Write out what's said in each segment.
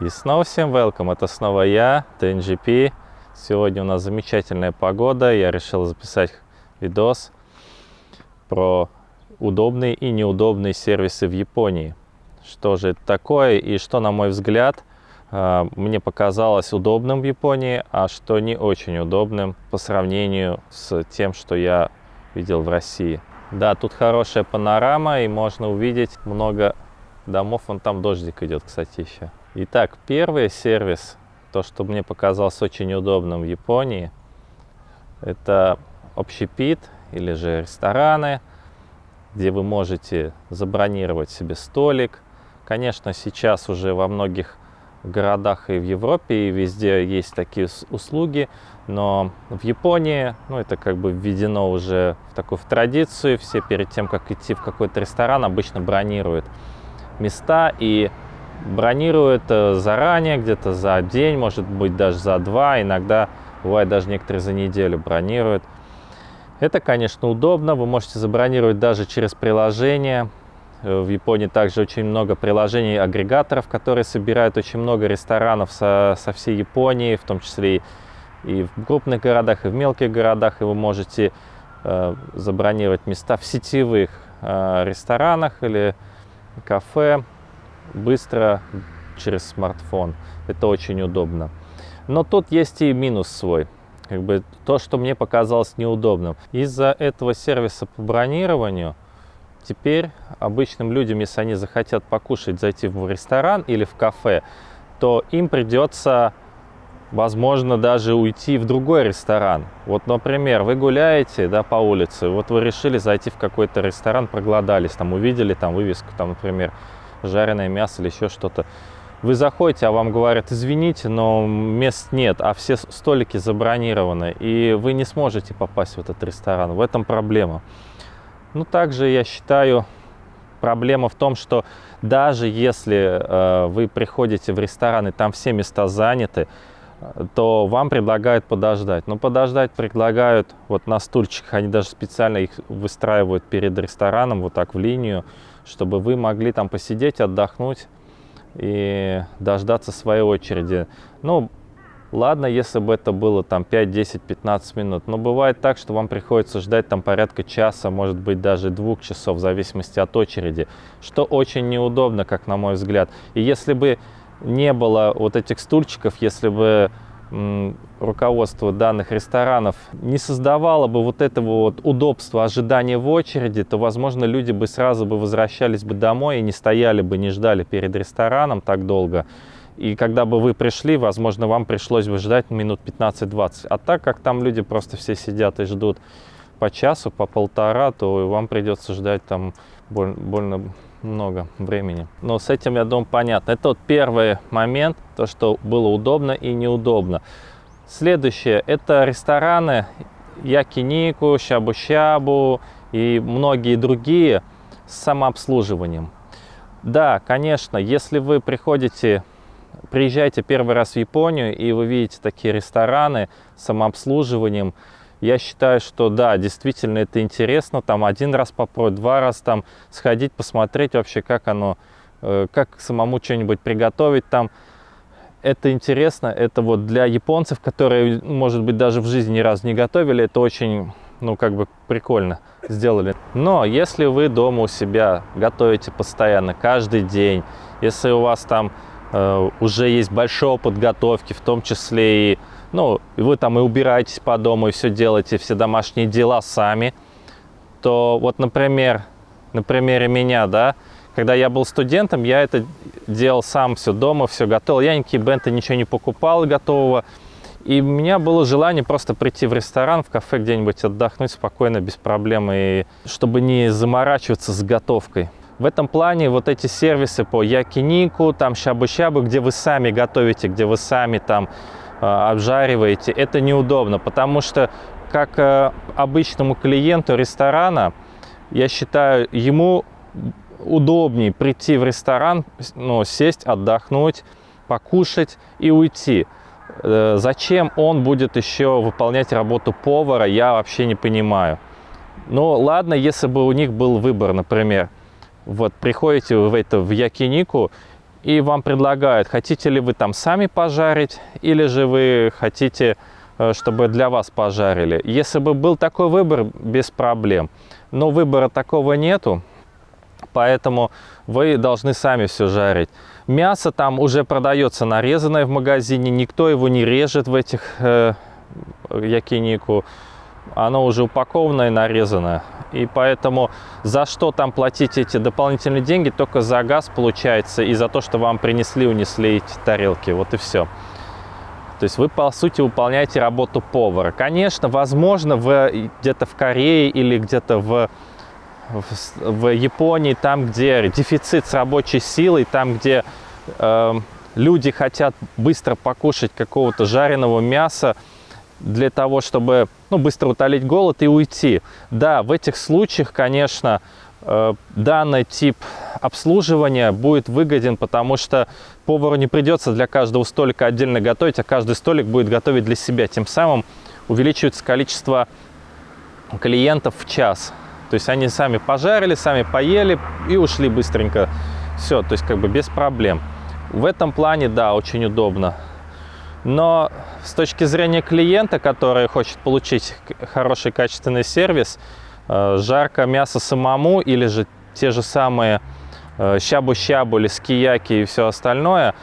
И снова всем welcome, это снова я, TNGP. Сегодня у нас замечательная погода, я решил записать видос про удобные и неудобные сервисы в Японии. Что же это такое и что, на мой взгляд, а, мне показалось удобным в Японии, а что не очень удобным по сравнению с тем, что я видел в России. Да, тут хорошая панорама и можно увидеть много домов. Вон там дождик идет, кстати, еще. Итак, первый сервис, то, что мне показалось очень удобным в Японии, это общепит или же рестораны, где вы можете забронировать себе столик. Конечно, сейчас уже во многих городах и в Европе, и везде есть такие услуги, но в Японии, ну, это как бы введено уже в такую в традицию, все перед тем, как идти в какой-то ресторан, обычно бронируют места и бронируют э, заранее, где-то за день, может быть даже за два, иногда бывает даже некоторые за неделю бронируют. Это, конечно, удобно, вы можете забронировать даже через приложение. Э, в Японии также очень много приложений, агрегаторов, которые собирают очень много ресторанов со, со всей Японии, в том числе и в крупных городах, и в мелких городах, и вы можете э, забронировать места в сетевых э, ресторанах или кафе быстро через смартфон. Это очень удобно. Но тут есть и минус свой. Как бы то, что мне показалось неудобным. Из-за этого сервиса по бронированию теперь обычным людям, если они захотят покушать, зайти в ресторан или в кафе, то им придется, возможно, даже уйти в другой ресторан. Вот, например, вы гуляете да, по улице, вот вы решили зайти в какой-то ресторан, проголодались, там увидели там вывеску, там, например, жареное мясо или еще что-то. Вы заходите, а вам говорят, извините, но мест нет, а все столики забронированы, и вы не сможете попасть в этот ресторан. В этом проблема. Ну, также я считаю, проблема в том, что даже если э, вы приходите в ресторан и там все места заняты, то вам предлагают подождать. Но подождать предлагают вот на стульчиках, они даже специально их выстраивают перед рестораном, вот так в линию, чтобы вы могли там посидеть, отдохнуть и дождаться своей очереди. Ну, ладно, если бы это было там 5, 10, 15 минут, но бывает так, что вам приходится ждать там порядка часа, может быть даже двух часов, в зависимости от очереди, что очень неудобно, как на мой взгляд. И если бы не было вот этих стульчиков, если бы руководство данных ресторанов не создавало бы вот этого вот удобства ожидания в очереди, то, возможно, люди бы сразу бы возвращались бы домой и не стояли бы, не ждали перед рестораном так долго. И когда бы вы пришли, возможно, вам пришлось бы ждать минут 15-20. А так как там люди просто все сидят и ждут по часу, по полтора, то вам придется ждать там больно много времени. Но с этим, я думаю, понятно. Это вот первый момент, то, что было удобно и неудобно. Следующее, это рестораны Якинику, Щабу-Щабу и многие другие с самообслуживанием. Да, конечно, если вы приходите, приезжаете первый раз в Японию и вы видите такие рестораны с самообслуживанием, я считаю, что да, действительно это интересно, там один раз попробовать, два раза там сходить, посмотреть вообще, как оно, э, как самому что-нибудь приготовить там. Это интересно, это вот для японцев, которые, может быть, даже в жизни ни разу не готовили, это очень, ну, как бы прикольно сделали. Но если вы дома у себя готовите постоянно, каждый день, если у вас там э, уже есть большой опыт готовки, в том числе и ну, вы там и убираетесь по дому, и все делаете, все домашние дела сами, то вот, например, на примере меня, да, когда я был студентом, я это делал сам все дома, все готовил. Я никакие бенты ничего не покупал готового. И у меня было желание просто прийти в ресторан, в кафе где-нибудь отдохнуть спокойно, без проблем, и чтобы не заморачиваться с готовкой. В этом плане вот эти сервисы по якинику, там щабу-щабу, где вы сами готовите, где вы сами там обжариваете, это неудобно, потому что как э, обычному клиенту ресторана, я считаю, ему удобнее прийти в ресторан, ну, сесть, отдохнуть, покушать и уйти. Э, зачем он будет еще выполнять работу повара, я вообще не понимаю. Ну, ладно, если бы у них был выбор, например, вот приходите в, это, в Якинику, и вам предлагают, хотите ли вы там сами пожарить, или же вы хотите, э, чтобы для вас пожарили. Если бы был такой выбор, без проблем. Но выбора такого нету, поэтому вы должны сами все жарить. Мясо там уже продается нарезанное в магазине, никто его не режет в этих э, якинику. Оно уже упакованное и нарезанное. И поэтому за что там платить эти дополнительные деньги? Только за газ получается и за то, что вам принесли, унесли эти тарелки. Вот и все. То есть вы, по сути, выполняете работу повара. Конечно, возможно, где-то в Корее или где-то в, в, в Японии, там, где дефицит с рабочей силой, там, где э, люди хотят быстро покушать какого-то жареного мяса, для того, чтобы ну, быстро утолить голод и уйти. Да, в этих случаях, конечно, э, данный тип обслуживания будет выгоден, потому что повару не придется для каждого столика отдельно готовить, а каждый столик будет готовить для себя. Тем самым увеличивается количество клиентов в час. То есть они сами пожарили, сами поели и ушли быстренько. Все, то есть как бы без проблем. В этом плане, да, очень удобно. Но с точки зрения клиента, который хочет получить хороший качественный сервис, э, жарко мясо самому или же те же самые э, щабу-щабу или скияки и все остальное,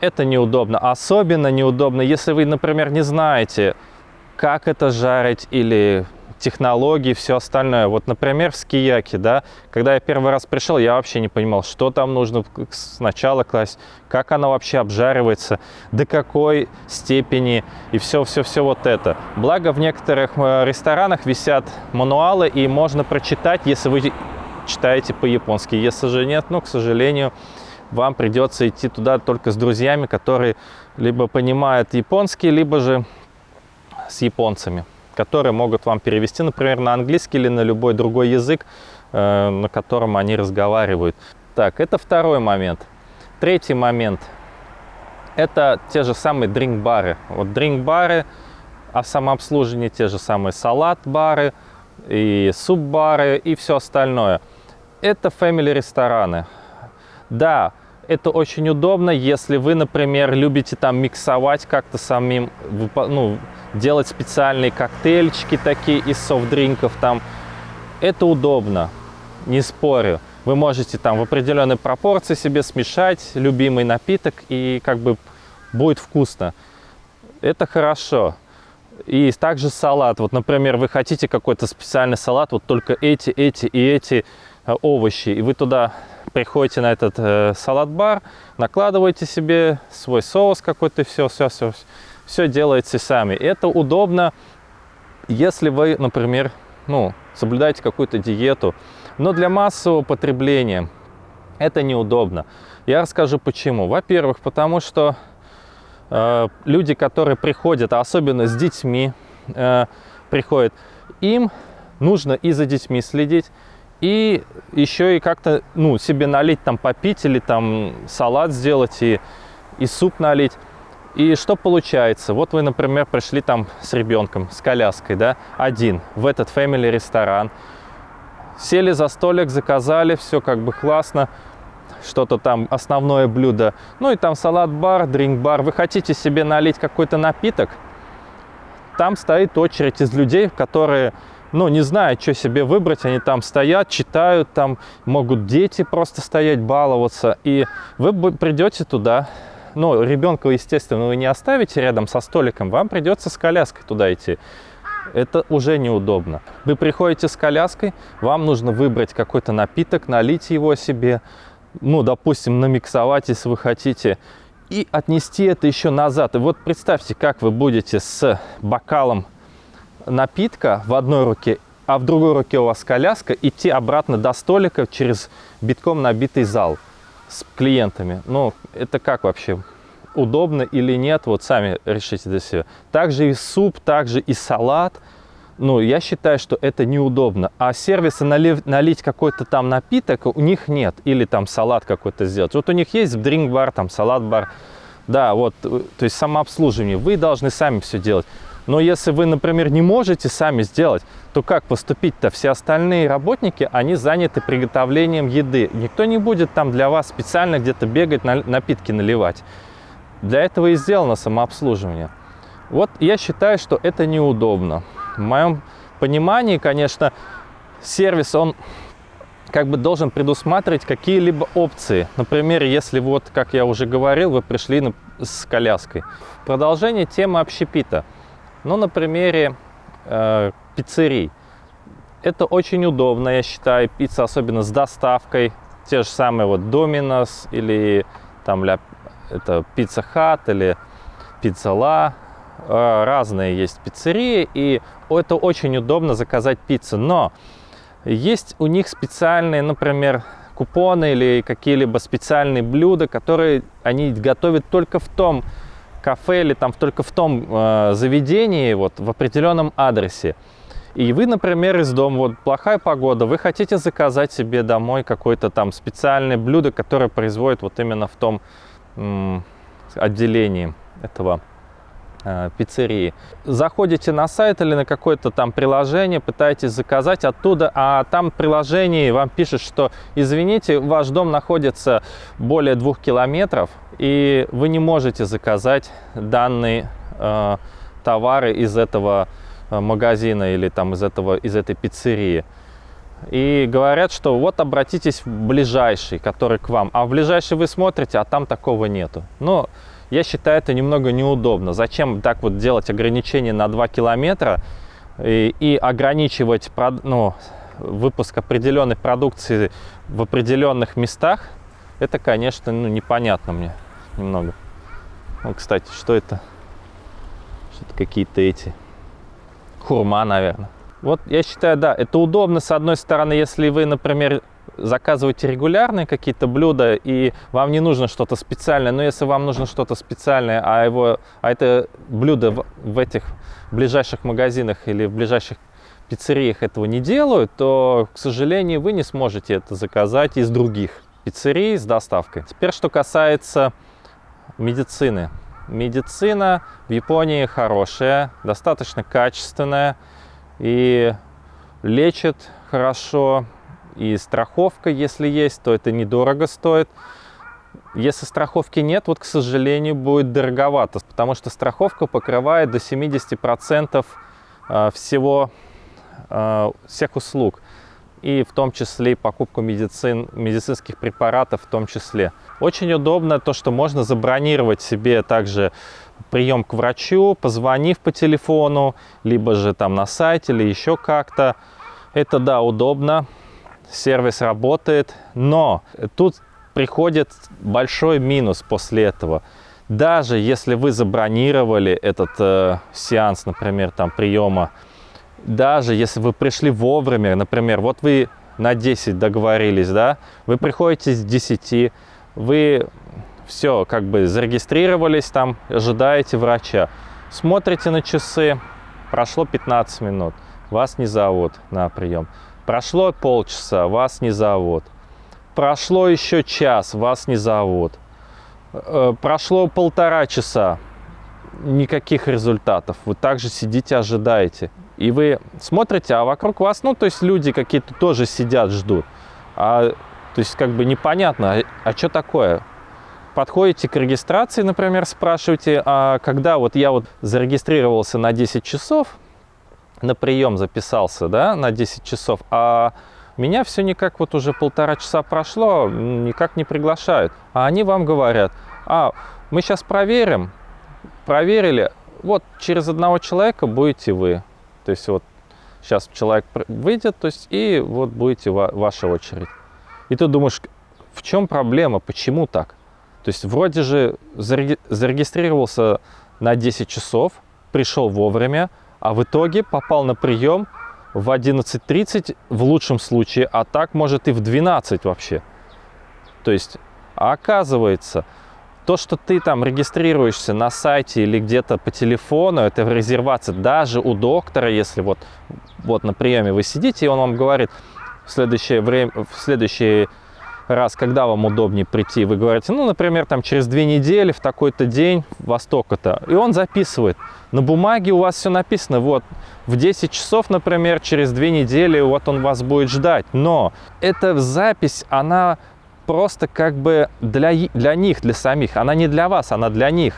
это неудобно. Особенно неудобно, если вы, например, не знаете, как это жарить или технологии, все остальное. Вот, например, в скияке, да, когда я первый раз пришел, я вообще не понимал, что там нужно сначала класть, как она вообще обжаривается, до какой степени и все-все-все вот это. Благо в некоторых э, ресторанах висят мануалы и можно прочитать, если вы читаете по-японски. Если же нет, ну, к сожалению, вам придется идти туда только с друзьями, которые либо понимают японский, либо же с японцами которые могут вам перевести, например, на английский или на любой другой язык, э, на котором они разговаривают. Так, это второй момент. Третий момент – это те же самые дринк-бары. Вот дринк-бары, а самообслуживание те же самые салат-бары и суп-бары и все остальное. Это family-рестораны. Да, это очень удобно, если вы, например, любите там миксовать как-то самим, ну, делать специальные коктейльчики такие из софт-дринков там. Это удобно, не спорю. Вы можете там в определенной пропорции себе смешать любимый напиток и как бы будет вкусно. Это хорошо. И также салат. Вот, например, вы хотите какой-то специальный салат, вот только эти, эти и эти э, овощи. И вы туда приходите на этот э, салат-бар, накладываете себе свой соус какой-то, все, все, все, все делаете сами. Это удобно, если вы, например, ну, соблюдаете какую-то диету, но для массового потребления это неудобно. Я расскажу почему. Во-первых, потому что э, люди, которые приходят, а особенно с детьми э, приходят, им нужно и за детьми следить, и еще и как-то ну, себе налить, там попить или там салат сделать и, и суп налить. И что получается? Вот вы, например, пришли там с ребенком, с коляской, да, один, в этот family ресторан, сели за столик, заказали, все как бы классно, что-то там основное блюдо, ну и там салат-бар, дринк-бар. Вы хотите себе налить какой-то напиток, там стоит очередь из людей, которые, ну, не знают, что себе выбрать, они там стоят, читают, там могут дети просто стоять, баловаться, и вы придете туда, ну, ребенка, естественно, вы не оставите рядом со столиком, вам придется с коляской туда идти. Это уже неудобно. Вы приходите с коляской, вам нужно выбрать какой-то напиток, налить его себе, ну, допустим, намиксовать, если вы хотите, и отнести это еще назад. И вот представьте, как вы будете с бокалом напитка в одной руке, а в другой руке у вас коляска, идти обратно до столика через битком набитый зал с клиентами. Ну, это как вообще? Удобно или нет, вот сами решите для себя. Также и суп, также и салат. Ну, я считаю, что это неудобно. А сервиса налив, налить какой-то там напиток у них нет. Или там салат какой-то сделать. Вот у них есть дринк-бар, там салат-бар. Да, вот, то есть самообслуживание. Вы должны сами все делать. Но если вы, например, не можете сами сделать, то как поступить-то? Все остальные работники, они заняты приготовлением еды. Никто не будет там для вас специально где-то бегать, напитки наливать. Для этого и сделано самообслуживание. Вот я считаю, что это неудобно. В моем понимании, конечно, сервис, он как бы должен предусматривать какие-либо опции. Например, если вот, как я уже говорил, вы пришли с коляской. Продолжение темы общепита. Ну, на примере э, пиццерий. Это очень удобно, я считаю, пицца, особенно с доставкой. Те же самые вот Domino's или там это Pizza Hut или Pizza La. Э, разные есть пиццерии, и это очень удобно заказать пиццу. Но есть у них специальные, например, купоны или какие-либо специальные блюда, которые они готовят только в том кафе или там только в том э, заведении, вот в определенном адресе. И вы, например, из дома, вот плохая погода, вы хотите заказать себе домой какое-то там специальное блюдо, которое производит вот именно в том отделении этого пиццерии. Заходите на сайт или на какое-то там приложение, пытаетесь заказать оттуда, а там приложение вам пишет, что извините, ваш дом находится более двух километров, и вы не можете заказать данные э, товары из этого э, магазина или там из, этого, из этой пиццерии. И говорят, что вот обратитесь в ближайший, который к вам. А в ближайший вы смотрите, а там такого нету. Но я считаю это немного неудобно. Зачем так вот делать ограничение на 2 километра и, и ограничивать ну, выпуск определенной продукции в определенных местах? Это, конечно, ну, непонятно мне немного. Ну, кстати, что это? Что-то какие-то эти... Хурма, наверное. Вот я считаю, да, это удобно, с одной стороны, если вы, например, заказываете регулярные какие-то блюда, и вам не нужно что-то специальное, но если вам нужно что-то специальное, а, его, а это блюдо в, в этих ближайших магазинах или в ближайших пиццериях этого не делают, то, к сожалению, вы не сможете это заказать из других пиццерий с доставкой. Теперь, что касается медицины. Медицина в Японии хорошая, достаточно качественная и лечит хорошо, и страховка, если есть, то это недорого стоит. Если страховки нет, вот, к сожалению, будет дороговато, потому что страховка покрывает до 70% э, всего, э, всех услуг, и в том числе и покупку медицин, медицинских препаратов в том числе. Очень удобно то, что можно забронировать себе также прием к врачу, позвонив по телефону, либо же там на сайте или еще как-то. Это, да, удобно сервис работает, но тут приходит большой минус после этого. Даже если вы забронировали этот э, сеанс, например, там приема, даже если вы пришли вовремя, например, вот вы на 10 договорились, да, вы приходите с 10, вы все, как бы зарегистрировались там, ожидаете врача, смотрите на часы, прошло 15 минут, вас не зовут на прием. Прошло полчаса, вас не зовут. Прошло еще час, вас не зовут. Э, прошло полтора часа, никаких результатов. Вы также сидите, ожидаете. И вы смотрите, а вокруг вас, ну, то есть люди какие-то тоже сидят, ждут. А, то есть как бы непонятно, а, а что такое? Подходите к регистрации, например, спрашиваете, а когда вот я вот зарегистрировался на 10 часов, на прием записался, да, на 10 часов, а меня все никак вот уже полтора часа прошло, никак не приглашают. А они вам говорят, а, мы сейчас проверим, проверили, вот через одного человека будете вы. То есть вот сейчас человек выйдет, то есть и вот будете ваша очередь. И ты думаешь, в чем проблема, почему так? То есть вроде же зарегистрировался на 10 часов, пришел вовремя, а в итоге попал на прием в 11.30 в лучшем случае, а так может и в 12 вообще. То есть, оказывается, то, что ты там регистрируешься на сайте или где-то по телефону, это в резервации даже у доктора, если вот, вот на приеме вы сидите, и он вам говорит в следующее время, в следующий раз, когда вам удобнее прийти, вы говорите, ну, например, там через две недели, в такой-то день, во столько-то. И он записывает. На бумаге у вас все написано, вот, в 10 часов, например, через две недели, вот он вас будет ждать. Но эта запись, она просто как бы для, для них, для самих. Она не для вас, она для них.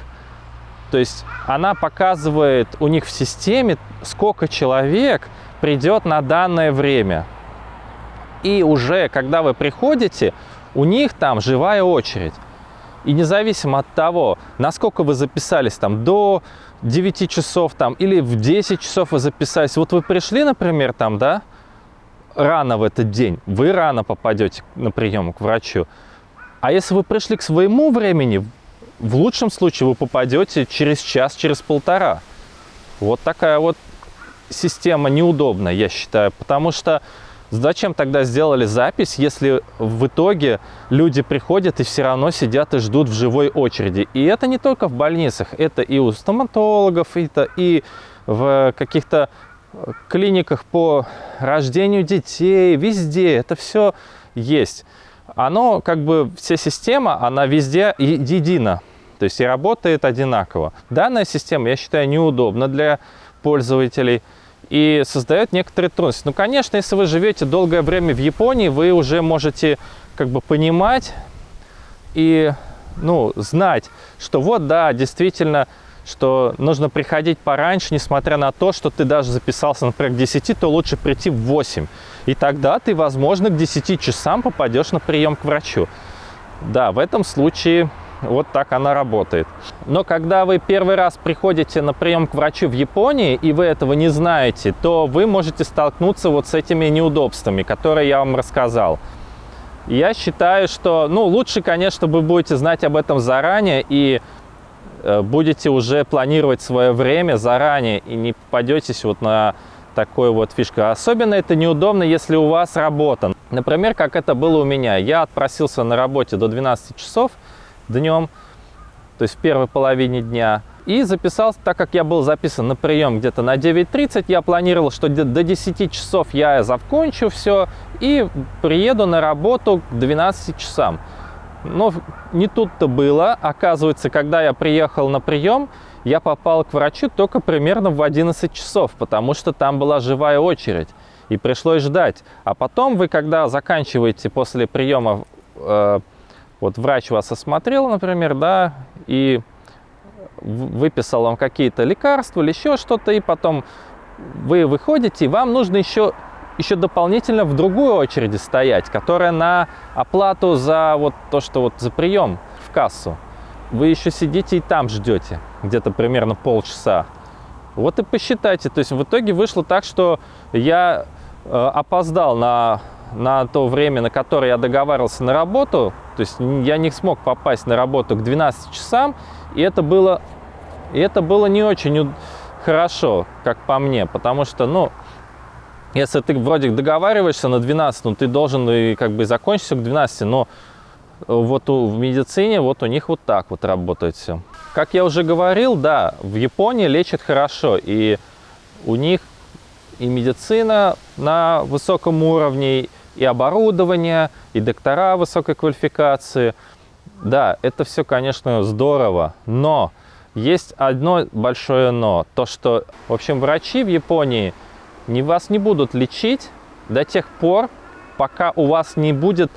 То есть она показывает у них в системе, сколько человек придет на данное время. И уже, когда вы приходите, у них там живая очередь. И независимо от того, насколько вы записались там до 9 часов там или в 10 часов вы записались. Вот вы пришли, например, там, да, рано в этот день, вы рано попадете на прием к врачу. А если вы пришли к своему времени, в лучшем случае вы попадете через час, через полтора. Вот такая вот система неудобная, я считаю, потому что Зачем тогда сделали запись, если в итоге люди приходят и все равно сидят и ждут в живой очереди? И это не только в больницах, это и у стоматологов, это и в каких-то клиниках по рождению детей, везде это все есть. Оно, как бы, вся система, она везде едина, то есть и работает одинаково. Данная система, я считаю, неудобна для пользователей и создает некоторые трудности. Ну, конечно, если вы живете долгое время в Японии, вы уже можете как бы понимать и ну, знать, что вот, да, действительно, что нужно приходить пораньше, несмотря на то, что ты даже записался, например, к 10, то лучше прийти в 8. И тогда ты, возможно, к 10 часам попадешь на прием к врачу. Да, в этом случае вот так она работает. Но когда вы первый раз приходите на прием к врачу в Японии, и вы этого не знаете, то вы можете столкнуться вот с этими неудобствами, которые я вам рассказал. Я считаю, что ну, лучше, конечно, вы будете знать об этом заранее и э, будете уже планировать свое время заранее и не попадетесь вот на такую вот фишку. Особенно это неудобно, если у вас работа. Например, как это было у меня. Я отпросился на работе до 12 часов, днем, то есть в первой половине дня. И записался, так как я был записан на прием где-то на 9.30, я планировал, что до 10 часов я закончу все и приеду на работу к 12 часам. Но не тут-то было. Оказывается, когда я приехал на прием, я попал к врачу только примерно в 11 часов, потому что там была живая очередь. И пришлось ждать. А потом вы, когда заканчиваете после приема э, вот врач вас осмотрел, например, да, и выписал вам какие-то лекарства или еще что-то, и потом вы выходите, и вам нужно еще, еще дополнительно в другой очереди стоять, которая на оплату за вот то, что вот за прием в кассу. Вы еще сидите и там ждете, где-то примерно полчаса. Вот и посчитайте. То есть в итоге вышло так, что я э, опоздал на на то время, на которое я договаривался на работу, то есть я не смог попасть на работу к 12 часам, и это было, и это было не очень хорошо, как по мне, потому что, ну, если ты вроде договариваешься на 12, ну, ты должен и как бы закончиться к 12, но вот у, в медицине вот у них вот так вот работает все. Как я уже говорил, да, в Японии лечат хорошо, и у них и медицина на высоком уровне, и оборудование, и доктора высокой квалификации. Да, это все, конечно, здорово, но есть одно большое но. То, что, в общем, врачи в Японии не, вас не будут лечить до тех пор, пока у вас не будет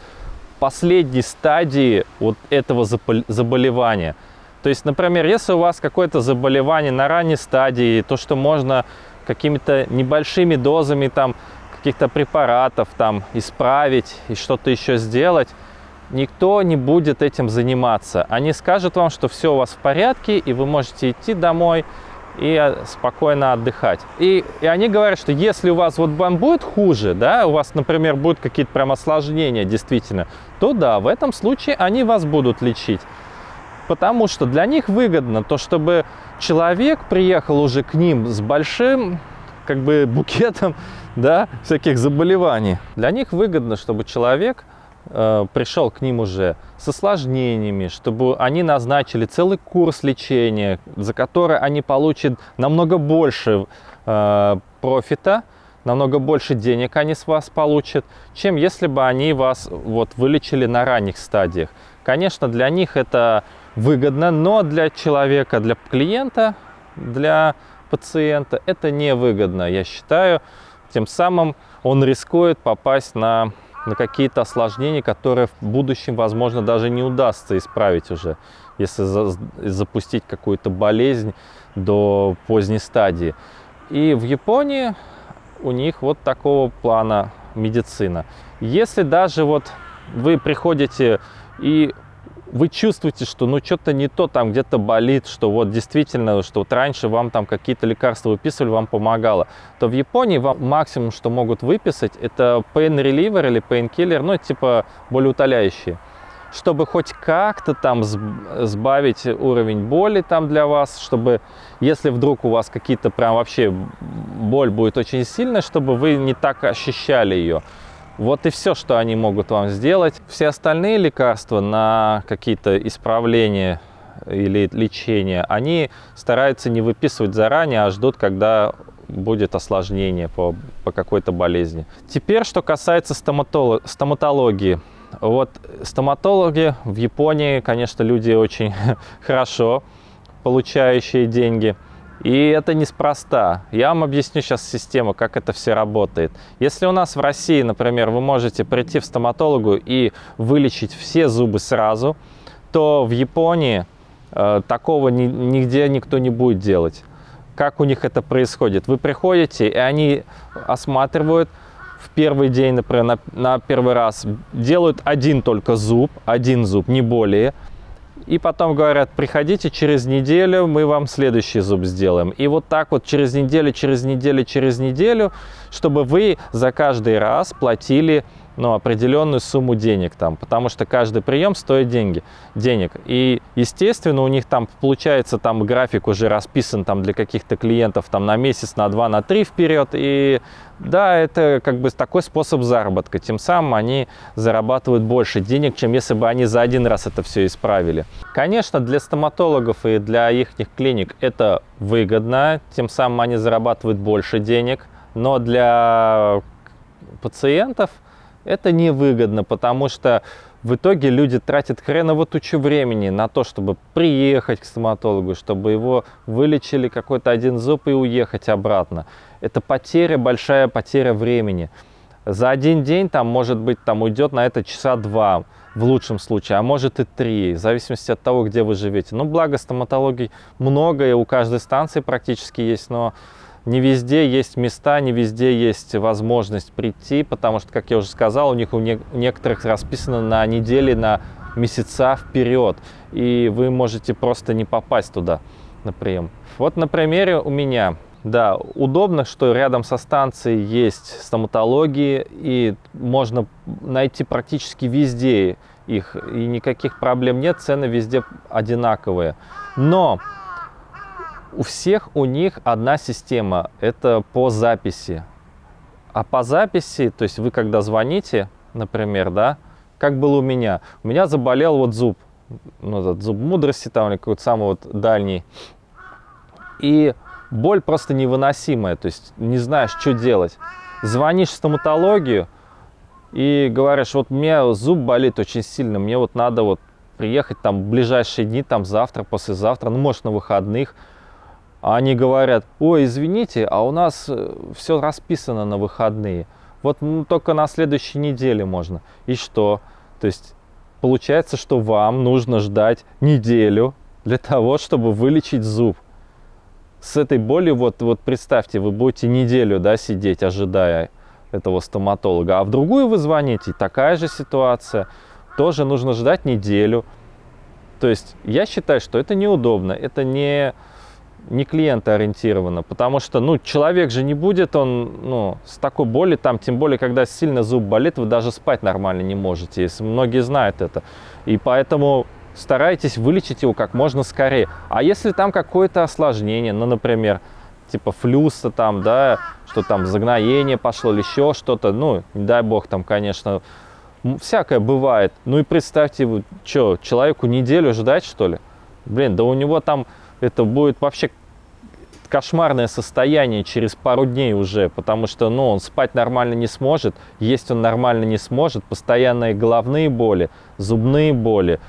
последней стадии вот этого заболевания. То есть, например, если у вас какое-то заболевание на ранней стадии, то, что можно какими-то небольшими дозами там каких-то препаратов там исправить и что-то еще сделать, никто не будет этим заниматься. Они скажут вам, что все у вас в порядке, и вы можете идти домой и э, спокойно отдыхать. И, и они говорят, что если у вас вот вам будет хуже, да, у вас, например, будут какие-то прям осложнения действительно, то да, в этом случае они вас будут лечить. Потому что для них выгодно то, чтобы человек приехал уже к ним с большим как бы букетом да, всяких заболеваний. Для них выгодно, чтобы человек э, пришел к ним уже с осложнениями, чтобы они назначили целый курс лечения, за который они получат намного больше э, профита, намного больше денег они с вас получат, чем если бы они вас вот вылечили на ранних стадиях. Конечно, для них это выгодно, но для человека, для клиента, для пациента это невыгодно, я считаю. Тем самым он рискует попасть на, на какие-то осложнения, которые в будущем, возможно, даже не удастся исправить уже, если за, запустить какую-то болезнь до поздней стадии. И в Японии у них вот такого плана медицина. Если даже вот вы приходите и вы чувствуете, что ну что-то не то, там где-то болит, что вот действительно, что вот раньше вам там какие-то лекарства выписывали, вам помогало, то в Японии вам максимум, что могут выписать, это pain reliever или painkiller, ну типа болеутоляющие чтобы хоть как-то там сбавить уровень боли там для вас, чтобы, если вдруг у вас какие-то прям вообще боль будет очень сильная, чтобы вы не так ощущали ее. Вот и все, что они могут вам сделать. Все остальные лекарства на какие-то исправления или лечения, они стараются не выписывать заранее, а ждут, когда будет осложнение по, по какой-то болезни. Теперь, что касается стоматологии. Вот стоматологи в Японии, конечно, люди очень хорошо получающие деньги. И это неспроста. Я вам объясню сейчас систему, как это все работает. Если у нас в России, например, вы можете прийти в стоматологу и вылечить все зубы сразу, то в Японии э, такого ни, нигде никто не будет делать. Как у них это происходит? Вы приходите, и они осматривают в первый день, например, на, на первый раз, делают один только зуб, один зуб, не более – и потом говорят, приходите через неделю, мы вам следующий зуб сделаем. И вот так вот через неделю, через неделю, через неделю, чтобы вы за каждый раз платили ну, определенную сумму денег там, потому что каждый прием стоит деньги, денег. И, естественно, у них там получается там график уже расписан там для каких-то клиентов там на месяц, на два, на три вперед. И да, это как бы такой способ заработка. Тем самым они зарабатывают больше денег, чем если бы они за один раз это все исправили. Конечно, для стоматологов и для их клиник это выгодно, тем самым они зарабатывают больше денег. Но для пациентов – это невыгодно, потому что в итоге люди тратят хреново тучу времени на то, чтобы приехать к стоматологу, чтобы его вылечили какой-то один зуб и уехать обратно. Это потеря, большая потеря времени. За один день там, может быть, там уйдет на это часа два в лучшем случае, а может и три, в зависимости от того, где вы живете. Ну, благо стоматологии много, и у каждой станции практически есть, но не везде есть места, не везде есть возможность прийти, потому что, как я уже сказал, у них у, не, у некоторых расписано на недели, на месяца вперед, и вы можете просто не попасть туда на прием. Вот на примере у меня. Да, удобно, что рядом со станцией есть стоматологии, и можно найти практически везде их, и никаких проблем нет, цены везде одинаковые. Но у всех у них одна система, это по записи. А по записи, то есть вы когда звоните, например, да, как было у меня. У меня заболел вот зуб, ну, этот зуб мудрости там, или какой-то самый вот дальний. И боль просто невыносимая, то есть не знаешь, что делать. Звонишь в стоматологию и говоришь, вот меня зуб болит очень сильно, мне вот надо вот приехать там в ближайшие дни, там завтра, послезавтра, ну, может, на выходных, они говорят, ой, извините, а у нас э, все расписано на выходные. Вот ну, только на следующей неделе можно. И что? То есть получается, что вам нужно ждать неделю для того, чтобы вылечить зуб. С этой болью, вот, вот представьте, вы будете неделю да, сидеть, ожидая этого стоматолога, а в другую вы звоните, такая же ситуация, тоже нужно ждать неделю. То есть я считаю, что это неудобно, это не не клиентоориентировано, потому что, ну, человек же не будет, он, ну, с такой болью, там, тем более, когда сильно зуб болит, вы даже спать нормально не можете, если многие знают это. И поэтому старайтесь вылечить его как можно скорее. А если там какое-то осложнение, ну, например, типа флюса там, да, что там загноение пошло или еще что-то, ну, не дай бог там, конечно, всякое бывает. Ну и представьте, что, человеку неделю ждать, что ли? Блин, да у него там это будет вообще кошмарное состояние через пару дней уже, потому что, ну, он спать нормально не сможет, есть он нормально не сможет, постоянные головные боли, зубные боли.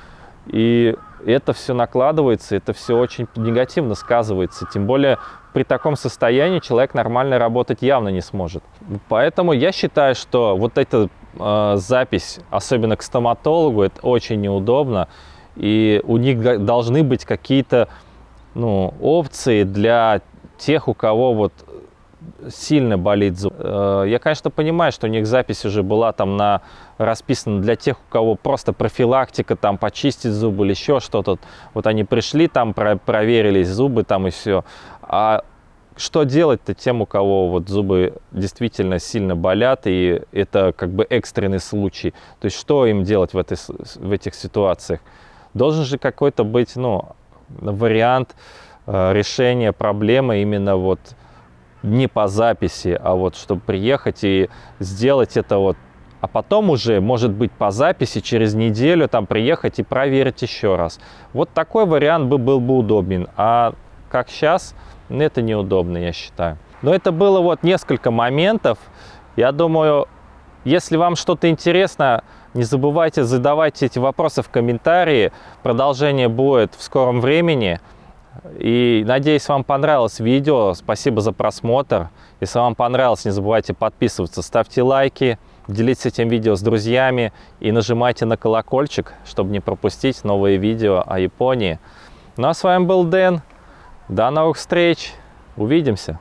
И это все накладывается, это все очень негативно сказывается. Тем более при таком состоянии человек нормально работать явно не сможет. Поэтому я считаю, что вот эта э, запись, особенно к стоматологу, это очень неудобно. И у них должны быть какие-то ну, опции для тех, у кого вот сильно болит зуб. Э, я, конечно, понимаю, что у них запись уже была там на расписана для тех, у кого просто профилактика, там почистить зубы или еще что-то. Вот они пришли, там про проверились зубы там и все. А что делать-то тем, у кого вот зубы действительно сильно болят, и это как бы экстренный случай? То есть что им делать в, этой, в этих ситуациях? Должен же какой-то быть, ну, вариант э, решения проблемы именно вот не по записи, а вот чтобы приехать и сделать это вот, а потом уже, может быть, по записи через неделю там приехать и проверить еще раз. Вот такой вариант бы был бы удобен, а как сейчас, это неудобно, я считаю. Но это было вот несколько моментов. Я думаю, если вам что-то интересно, не забывайте задавать эти вопросы в комментарии. Продолжение будет в скором времени. И надеюсь, вам понравилось видео. Спасибо за просмотр. Если вам понравилось, не забывайте подписываться, ставьте лайки, делитесь этим видео с друзьями и нажимайте на колокольчик, чтобы не пропустить новые видео о Японии. Ну а с вами был Дэн. До новых встреч. Увидимся.